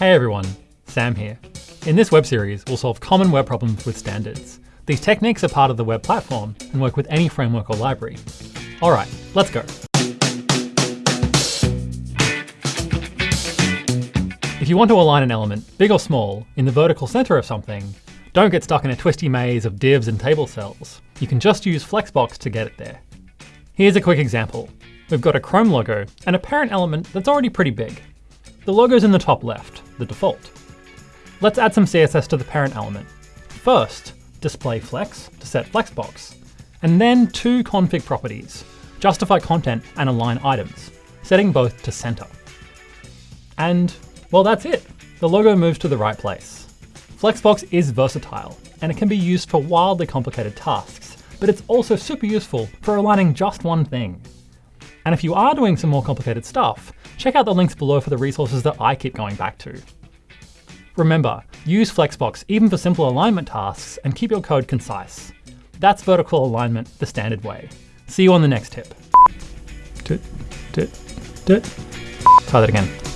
Hey everyone, Sam here. In this web series, we'll solve common web problems with standards. These techniques are part of the web platform and work with any framework or library. All right, let's go. If you want to align an element, big or small, in the vertical center of something, don't get stuck in a twisty maze of divs and table cells. You can just use Flexbox to get it there. Here's a quick example. We've got a Chrome logo and a parent element that's already pretty big. The logo's in the top left, the default. Let's add some CSS to the parent element. First, display flex to set flexbox, and then two config properties, justify content and align items, setting both to center. And, well, that's it. The logo moves to the right place. Flexbox is versatile, and it can be used for wildly complicated tasks, but it's also super useful for aligning just one thing. And if you are doing some more complicated stuff, check out the links below for the resources that I keep going back to. Remember, use Flexbox even for simple alignment tasks and keep your code concise. That's vertical alignment the standard way. See you on the next tip. Try that again.